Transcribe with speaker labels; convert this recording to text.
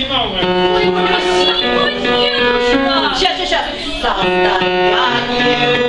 Speaker 1: 心闹鬼。我
Speaker 2: 的妈，心闹鬼！
Speaker 3: 下下下，咋的？